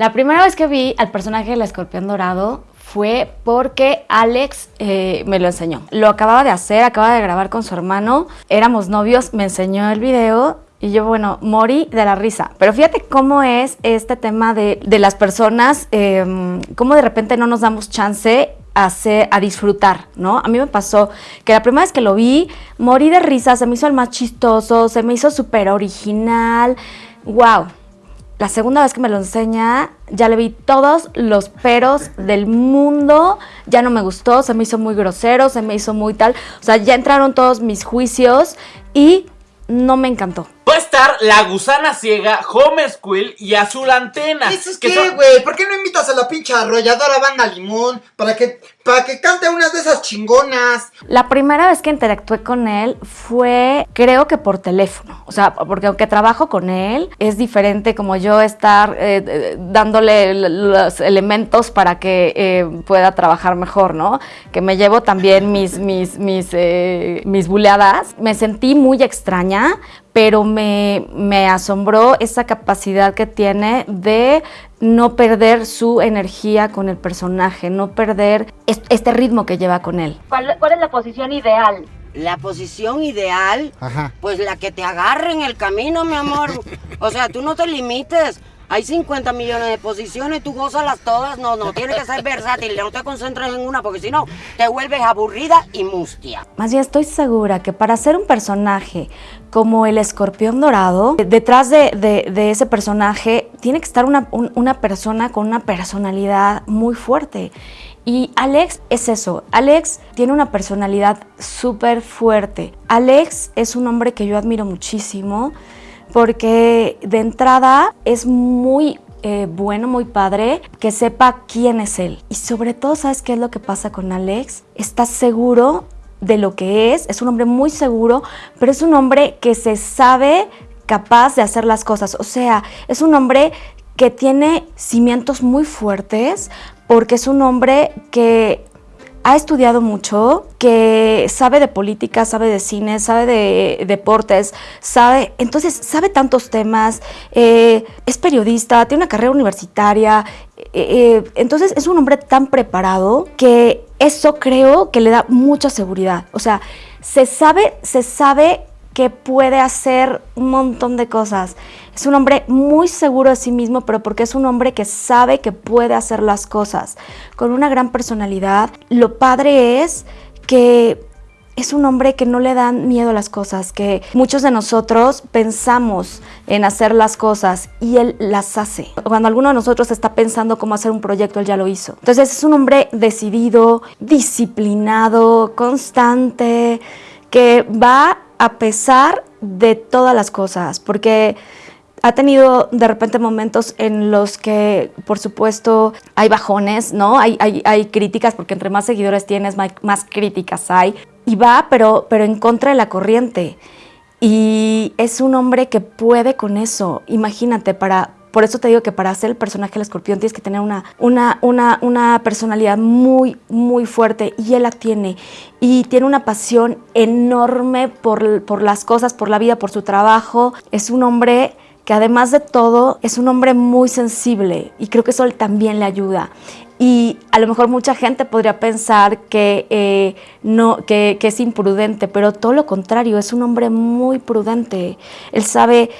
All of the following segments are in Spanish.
La primera vez que vi al personaje del escorpión dorado fue porque Alex eh, me lo enseñó. Lo acababa de hacer, acababa de grabar con su hermano, éramos novios, me enseñó el video y yo, bueno, morí de la risa. Pero fíjate cómo es este tema de, las personas, eh, cómo de repente no nos damos chance a, a disfrutar, ¿no? A mí me pasó que la primera vez que lo vi, morí de risa, se me hizo el más chistoso, se me hizo súper original. ¡Wow! La segunda vez que me lo enseña, ya le vi todos los peros del mundo, ya no me gustó, se me hizo muy grosero, se me hizo muy tal, o sea, ya entraron todos mis juicios y no me encantó. Va a estar La Gusana Ciega, Home Squill y Azul Antena. ¿Eso es qué, güey? ¿Por qué no invitas a la pinche arrolladora banda Limón para que, para que cante unas de esas chingonas? La primera vez que interactué con él fue, creo que por teléfono. O sea, porque aunque trabajo con él, es diferente como yo estar eh, eh, dándole los elementos para que eh, pueda trabajar mejor, ¿no? Que me llevo también mis, mis, mis, mis buleadas. Me sentí muy extraña pero me, asombró esa capacidad que tiene de no perder su energía con el personaje, no perder este ritmo que lleva con él. ¿Cuál, es la posición ideal? La posición ideal, pues la que te agarre en el camino, mi amor. O sea, tú no te limites. Hay 50 millones de posiciones, tú las todas. No, no, tienes que ser versátil, no te concentres en una porque si no te vuelves aburrida y mustia. Más bien estoy segura que para ser un personaje como el escorpión dorado, detrás de, ese personaje tiene que estar una, una persona con una personalidad muy fuerte. Y Alex es eso, Alex tiene una personalidad súper fuerte. Alex es un hombre que yo admiro muchísimo porque de entrada es muy eh, bueno, muy padre, que sepa quién es él. Y sobre todo, ¿sabes qué es lo que pasa con Alex? Está seguro de lo que es, es un hombre muy seguro, pero es un hombre que se sabe capaz de hacer las cosas. O sea, es un hombre que tiene cimientos muy fuertes porque es un hombre que ha estudiado mucho, que sabe de política, sabe de cine, sabe de deportes, sabe, entonces sabe tantos temas, eh, es periodista, tiene una carrera universitaria, eh, eh, entonces es un hombre tan preparado que eso creo que le da mucha seguridad. O sea, se sabe, se sabe que puede hacer un montón de cosas. Es un hombre muy seguro de sí mismo, pero porque es un hombre que sabe que puede hacer las cosas. Con una gran personalidad. Lo padre es que es un hombre que no le dan miedo a las cosas, que muchos de nosotros pensamos en hacer las cosas y él las hace. Cuando alguno de nosotros está pensando cómo hacer un proyecto, él ya lo hizo. Entonces es un hombre decidido, disciplinado, constante, que va a pesar de todas las cosas, porque ha tenido de repente momentos en los que, por supuesto, hay bajones, ¿no? Hay, hay, críticas, porque entre más seguidores tienes, más, críticas hay. Y va, pero, pero en contra de la corriente. Y es un hombre que puede con eso. Imagínate, para, por eso te digo que para ser el personaje del escorpión tienes que tener una, una, una, una, personalidad muy, muy fuerte y él la tiene. Y tiene una pasión enorme por, por las cosas, por la vida, por su trabajo. Es un hombre que además de todo es un hombre muy sensible y creo que eso también le ayuda. Y a lo mejor mucha gente podría pensar que, eh, no, que, que, es imprudente, pero todo lo contrario, es un hombre muy prudente. Él sabe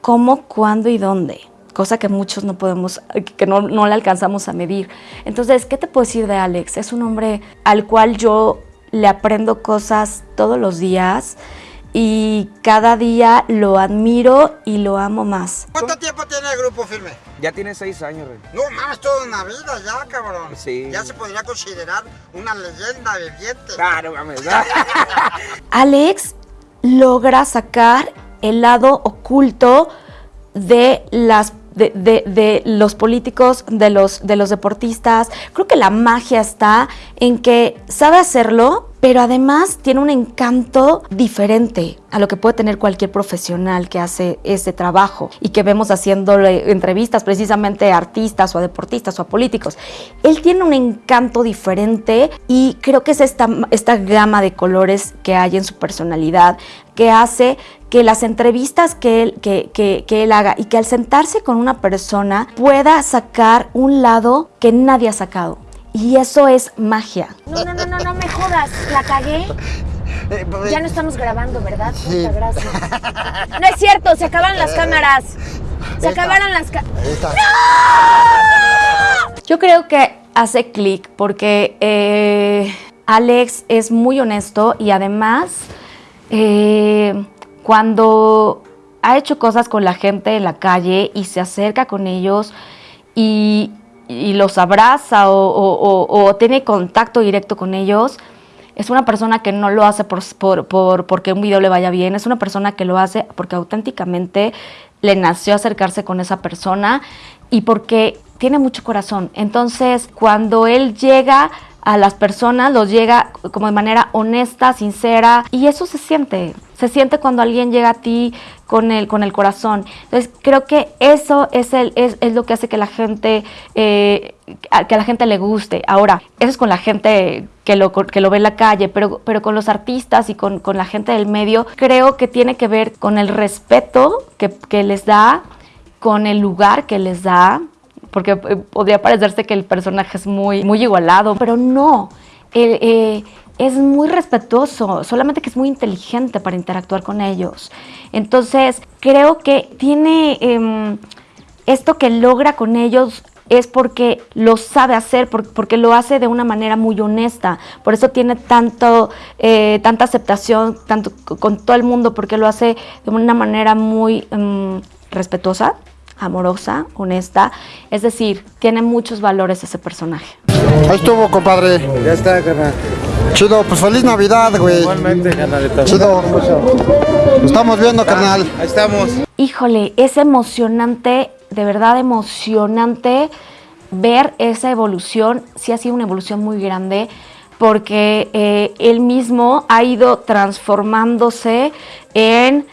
cómo, cuándo y dónde, cosa que muchos no podemos, que no, no le alcanzamos a medir. Entonces, ¿qué te puedo decir de Alex? Es un hombre al cual yo le aprendo cosas todos los días y cada día lo admiro y lo amo más. ¿Cuánto tiempo tiene el grupo firme? Ya tiene seis años, Rey. No mames, toda una vida ya, cabrón. Sí. Ya se podría considerar una leyenda viviente. Claro, mames. Alex logra sacar el lado oculto de las de, de, los políticos, de los, de los deportistas. Creo que la magia está en que sabe hacerlo, pero además tiene un encanto diferente a lo que puede tener cualquier profesional que hace ese trabajo y que vemos haciéndole entrevistas precisamente a artistas o a deportistas o a políticos. Él tiene un encanto diferente y creo que es esta, esta gama de colores que hay en su personalidad que hace que las entrevistas que él, que, que, que él haga y que al sentarse con una persona pueda sacar un lado que nadie ha sacado. Y eso es magia. No, no, no, no, no me jodas. La cagué. Ya no estamos grabando, ¿verdad? Muchas gracias. No es cierto, se acabaron las cámaras. Se acabaron las cámaras. Yo creo que hace clic porque eh, Alex es muy honesto y además eh, cuando ha hecho cosas con la gente en la calle y se acerca con ellos y, y los abraza o, tiene contacto directo con ellos, es una persona que no lo hace por, por- por- porque un video le vaya bien, es una persona que lo hace porque auténticamente le nació acercarse con esa persona y porque tiene mucho corazón. Entonces, cuando él llega a las personas, los llega como de manera honesta, sincera, y eso se siente. Se siente cuando alguien llega a ti con el, con el corazón. Entonces, creo que eso es, el, es, es lo que hace que la gente, eh, que a la gente le guste. Ahora, eso es con la gente que lo, que lo ve en la calle, pero, pero con los artistas y con, con la gente del medio, creo que tiene que ver con el respeto que les da, con el lugar que les da, porque eh, podría parecerse que el personaje es muy, muy igualado, pero no. Eh, eh, es muy respetuoso, solamente que es muy inteligente para interactuar con ellos. Entonces, creo que tiene em, esto que logra con ellos es porque lo sabe hacer, por- porque lo hace de una manera muy honesta. Por eso tiene tanto, eh, tanta aceptación tanto con todo el mundo, porque lo hace de una manera muy em, respetuosa, amorosa, honesta. Es decir, tiene muchos valores ese personaje. Ahí estuvo, compadre. Ya está, carnal. Chido, pues feliz Navidad, güey. Igualmente, carnalito. Chido. Nos estamos viendo, carnal. Ahí estamos. Híjole, es emocionante, de verdad emocionante ver esa evolución. Sí ha sido una evolución muy grande porque eh, él mismo ha ido transformándose en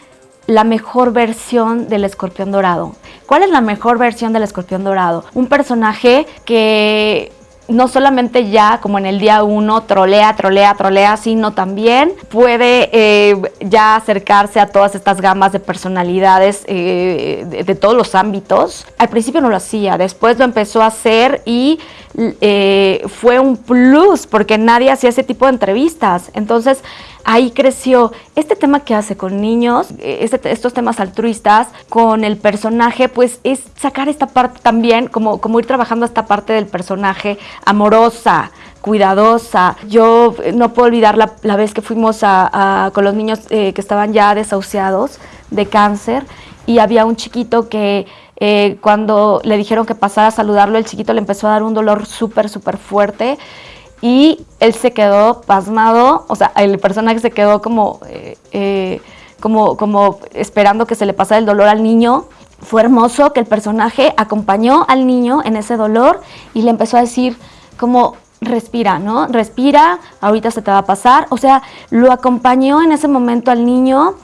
la mejor versión del escorpión dorado. ¿Cuál es la mejor versión del escorpión dorado? Un personaje que no solamente ya como en el día uno trolea, trolea, trolea, sino también puede eh, ya acercarse a todas estas gamas de personalidades eh, de, de todos los ámbitos. Al principio no lo hacía, después lo empezó a hacer y eh, fue un plus porque nadie hacía ese tipo de entrevistas. Entonces ahí creció este tema que hace con niños, eh, este- estos temas altruistas, con el personaje, pues es sacar esta parte también, como, como ir trabajando esta parte del personaje amorosa, cuidadosa. Yo eh, no puedo olvidar la, la vez que fuimos a- con los niños que estaban ya desahuciados de cáncer y había un chiquito que eh, cuando le dijeron que pasara a saludarlo, el chiquito le empezó a dar un dolor súper, súper fuerte y él se quedó pasmado, o sea, el personaje se quedó como, eh, eh, como, como esperando que se le pasara el dolor al niño. Fue hermoso que el personaje acompañó al niño en ese dolor y le empezó a decir como respira, ¿no? Respira, ahorita se te va a pasar. O sea, lo acompañó en ese momento al niño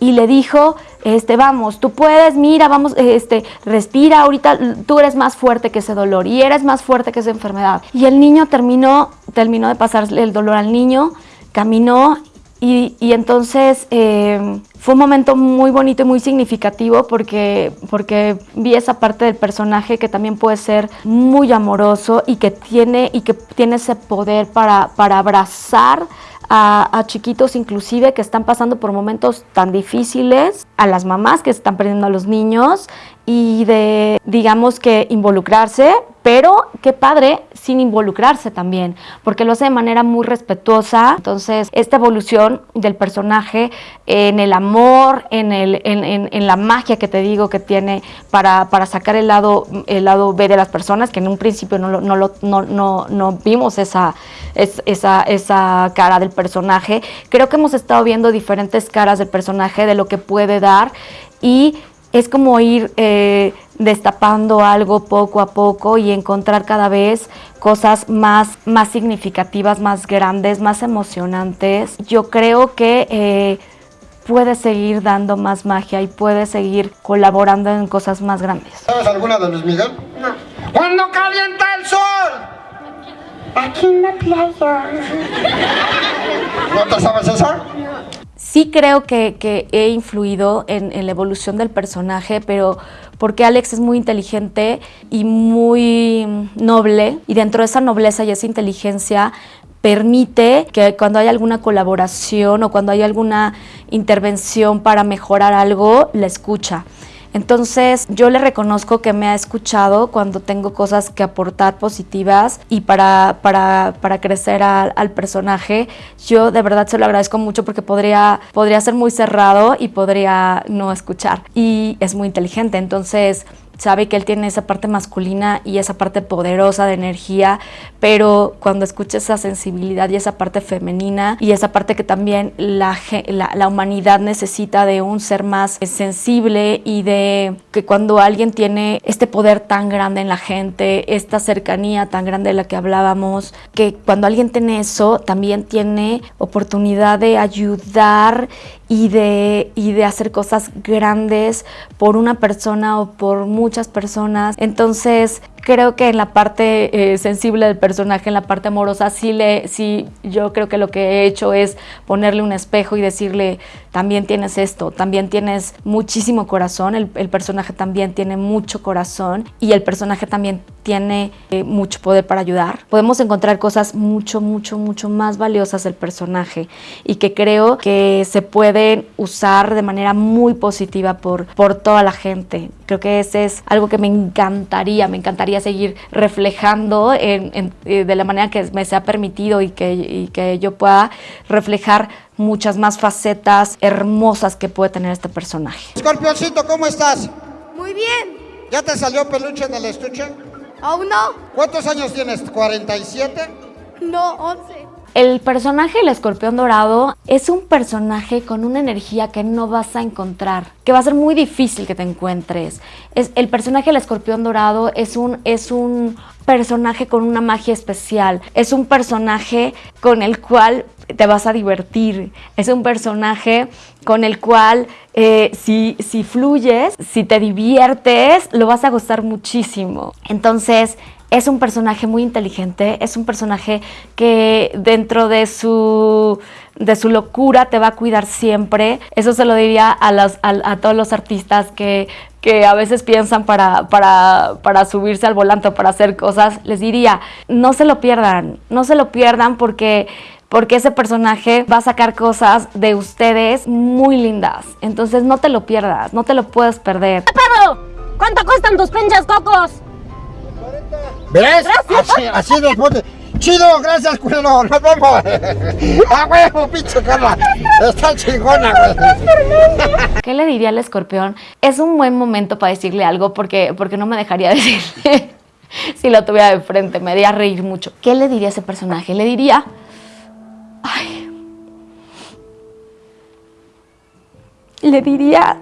y le dijo, este, vamos, tú puedes, mira, vamos, este, respira, ahorita tú eres más fuerte que ese dolor y eres más fuerte que esa enfermedad. Y el niño terminó, terminó de pasarle el dolor al niño, caminó y, y entonces eh, fue un momento muy bonito y muy significativo porque, porque vi esa parte del personaje que también puede ser muy amoroso y que tiene, y que tiene ese poder para, para abrazar a, chiquitos inclusive que están pasando por momentos tan difíciles, a las mamás que están perdiendo a los niños y de, digamos que involucrarse, pero qué padre sin involucrarse también, porque lo hace de manera muy respetuosa. Entonces, esta evolución del personaje en el amor, en, el, en, la magia que te digo que tiene para, para sacar el lado, el lado B de las personas, que en un principio no, lo- no, lo- no, no, no vimos esa, es- esa, esa cara del personaje. Creo que hemos estado viendo diferentes caras del personaje, de lo que puede dar y es como ir eh, destapando algo poco a poco y encontrar cada vez cosas más, más significativas, más grandes, más emocionantes. Yo creo que eh, puede seguir dando más magia y puede seguir colaborando en cosas más grandes. ¿Sabes alguna de Luis Miguel? No. ¿Cuándo calienta el sol? Aquí en la playa. ¿No te sabes esa? Sí creo que, que he influido en, en, la evolución del personaje, pero porque Alex es muy inteligente y muy noble, y dentro de esa nobleza y esa inteligencia permite que cuando hay alguna colaboración o cuando hay alguna intervención para mejorar algo, la escucha. Entonces yo le reconozco que me ha escuchado cuando tengo cosas que aportar positivas y para, para, para crecer al, personaje. Yo de verdad se lo agradezco mucho porque podría, podría ser muy cerrado y podría no escuchar. Y es muy inteligente, entonces sabe que él tiene esa parte masculina y esa parte poderosa de energía, pero cuando escucha esa sensibilidad y esa parte femenina y esa parte que también la, la, la, humanidad necesita de un ser más sensible y de que cuando alguien tiene este poder tan grande en la gente, esta cercanía tan grande de la que hablábamos, que cuando alguien tiene eso, también tiene oportunidad de ayudar y de, y de hacer cosas grandes por una persona o por muchas personas. Entonces, creo que en la parte eh, sensible del personaje, en la parte amorosa, sí, le, sí, yo creo que lo que he hecho es ponerle un espejo y decirle, también tienes esto, también tienes muchísimo corazón, el, personaje también tiene mucho corazón y el personaje también tiene eh, mucho poder para ayudar. Podemos encontrar cosas mucho, mucho, mucho más valiosas del personaje y que creo que se pueden usar de manera muy positiva por, por toda la gente. Creo que ese es algo que me encantaría, me encantaría seguir reflejando eh, de la manera que me sea permitido y que, y que yo pueda reflejar muchas más facetas hermosas que puede tener este personaje. Escorpioncito, ¿cómo estás? Muy bien. ¿Ya te salió peluche en el estuche? Aún no. ¿Cuántos años tienes? ¿47? No, 11. El personaje del escorpión dorado es un personaje con una energía que no vas a encontrar, que va a ser muy difícil que te encuentres. Es, el personaje del escorpión dorado es un, es un personaje con una magia especial, es un personaje con el cual te vas a divertir, es un personaje con el cual eh, si, si fluyes, si te diviertes, lo vas a gustar muchísimo. Entonces, es un personaje muy inteligente, es un personaje que dentro de su, de su locura te va a cuidar siempre. Eso se lo diría a, los, a, todos los artistas que, que a veces piensan para, para, para subirse al volante o para hacer cosas. Les diría, no se lo pierdan, no se lo pierdan porque porque ese personaje va a sacar cosas de ustedes muy lindas. Entonces no te lo pierdas, no te lo puedes perder. ¡Pablo! ¿Cuánto cuestan tus pinches cocos? ¿Ves? Así, así después Chido, gracias, culero. Nos vemos. A huevo, pinche Carla. Está chingona, güey. ¿Qué le diría al escorpión? Es un buen momento para decirle algo porque, porque no me dejaría decirle si lo tuviera de frente. Me haría reír mucho. ¿Qué le diría a ese personaje? Le diría... Ay. Le diría...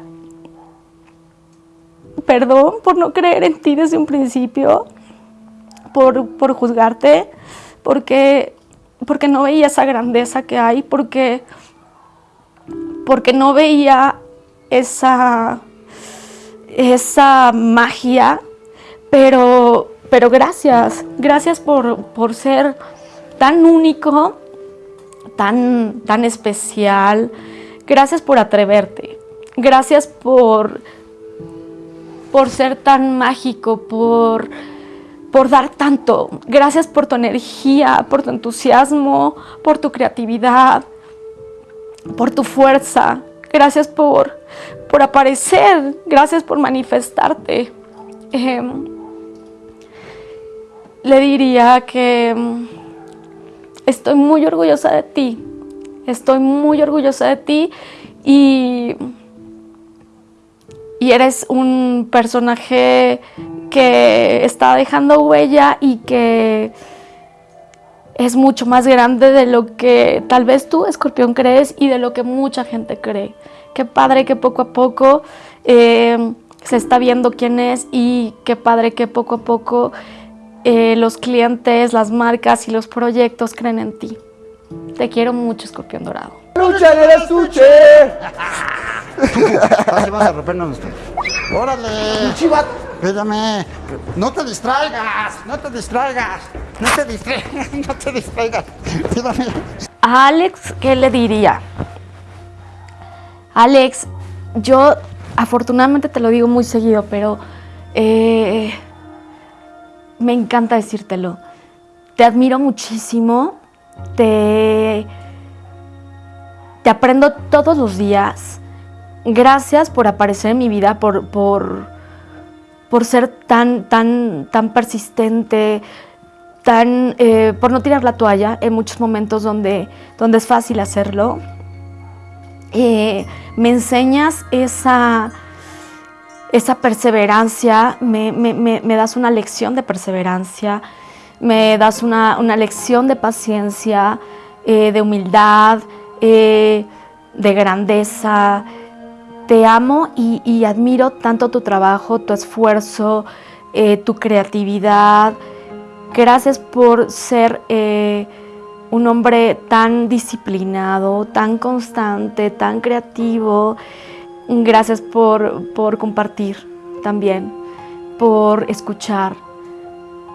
Perdón por no creer en ti desde un principio. Por, juzgarte. Porque, porque no veía esa grandeza que hay. Porque, porque no veía esa, esa magia. Pero, pero gracias. Gracias por, por ser tan único tan, tan especial. Gracias por atreverte. Gracias por, por ser tan mágico, por, por dar tanto. Gracias por tu energía, por tu entusiasmo, por tu creatividad, por tu fuerza. Gracias por, por aparecer. Gracias por manifestarte. Eh, le diría que estoy muy orgullosa de ti, estoy muy orgullosa de ti y, y eres un personaje que está dejando huella y que es mucho más grande de lo que tal vez tú, escorpión, crees y de lo que mucha gente cree. Qué padre que poco a poco eh, se está viendo quién es y qué padre que poco a poco eh, los clientes, las marcas y los proyectos creen en ti. Te quiero mucho, Escorpión Dorado. ¡Lucha en el estuche! Así vas a rompernos nuestro. ¡Órale! ¡Chivat! Espérame. No te distraigas, no te distraigas. No te distraigas, no te distraigas. Espérame. A Alex, ¿qué le diría? Alex, yo afortunadamente te lo digo muy seguido, pero eh, me encanta decírtelo. Te admiro muchísimo, te, te aprendo todos los días. Gracias por aparecer en mi vida, por, por, por ser tan, tan, tan persistente, tan, eh, por no tirar la toalla en muchos momentos donde, donde es fácil hacerlo. Eh, me enseñas esa, esa perseverancia, me, me, me, das una lección de perseverancia, me das una, una lección de paciencia, eh, de humildad, de grandeza. Te amo y, admiro tanto tu trabajo, tu esfuerzo, tu creatividad. Gracias por ser un hombre tan disciplinado, tan constante, tan creativo. Gracias por, compartir también, por escuchar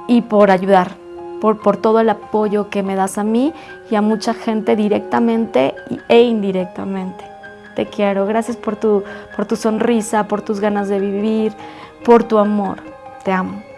y por ayudar, por, todo el apoyo que me das a mí y a mucha gente directamente e indirectamente. Te quiero, gracias por tu, por tu sonrisa, por tus ganas de vivir, por tu amor. Te amo.